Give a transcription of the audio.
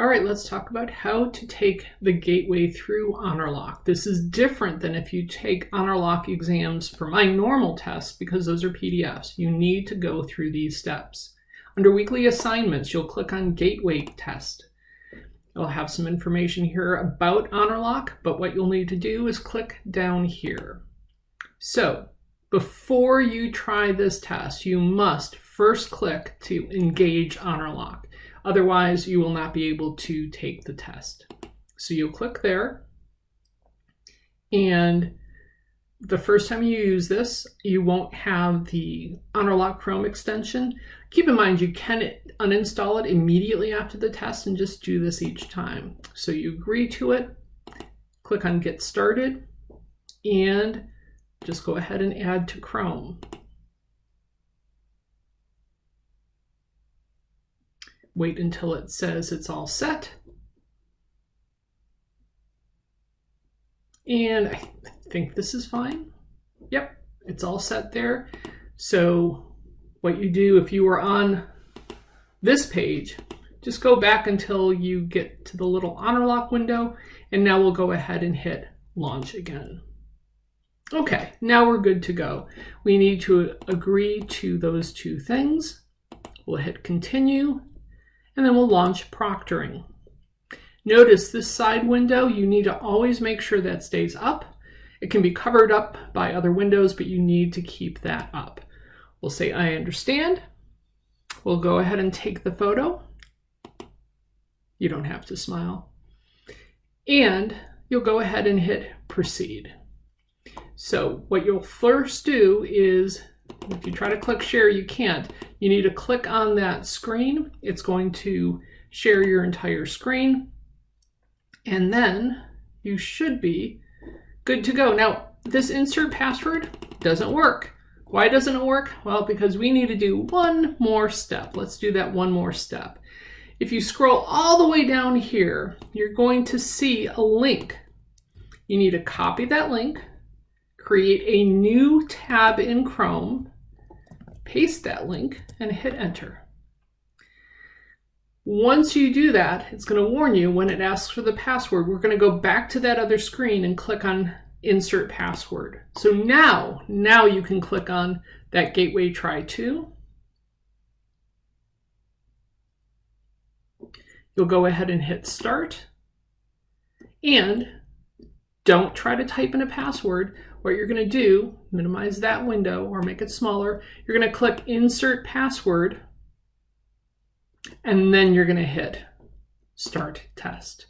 All right, let's talk about how to take the gateway through HonorLock. This is different than if you take HonorLock exams for my normal tests because those are PDFs. You need to go through these steps. Under weekly assignments, you'll click on Gateway Test. I'll have some information here about HonorLock, but what you'll need to do is click down here. So before you try this test, you must first click to engage HonorLock. Otherwise, you will not be able to take the test. So you'll click there. And the first time you use this, you won't have the HonorLock Chrome extension. Keep in mind, you can uninstall it immediately after the test and just do this each time. So you agree to it, click on Get Started, and just go ahead and add to Chrome. Wait until it says it's all set. And I think this is fine. Yep, it's all set there. So what you do if you were on this page, just go back until you get to the little honor lock window, and now we'll go ahead and hit launch again. Okay, now we're good to go. We need to agree to those two things. We'll hit continue, and then we'll launch proctoring. Notice this side window, you need to always make sure that stays up. It can be covered up by other windows, but you need to keep that up. We'll say, I understand. We'll go ahead and take the photo. You don't have to smile. And you'll go ahead and hit proceed. So what you'll first do is if you try to click share, you can't. You need to click on that screen. It's going to share your entire screen. And then you should be good to go. Now, this insert password doesn't work. Why doesn't it work? Well, because we need to do one more step. Let's do that one more step. If you scroll all the way down here, you're going to see a link. You need to copy that link, create a new tab in Chrome, paste that link, and hit enter. Once you do that, it's going to warn you when it asks for the password. We're going to go back to that other screen and click on insert password. So now, now you can click on that gateway try to. You'll go ahead and hit start. And don't try to type in a password. What you're going to do, minimize that window or make it smaller. You're going to click Insert Password, and then you're going to hit Start Test.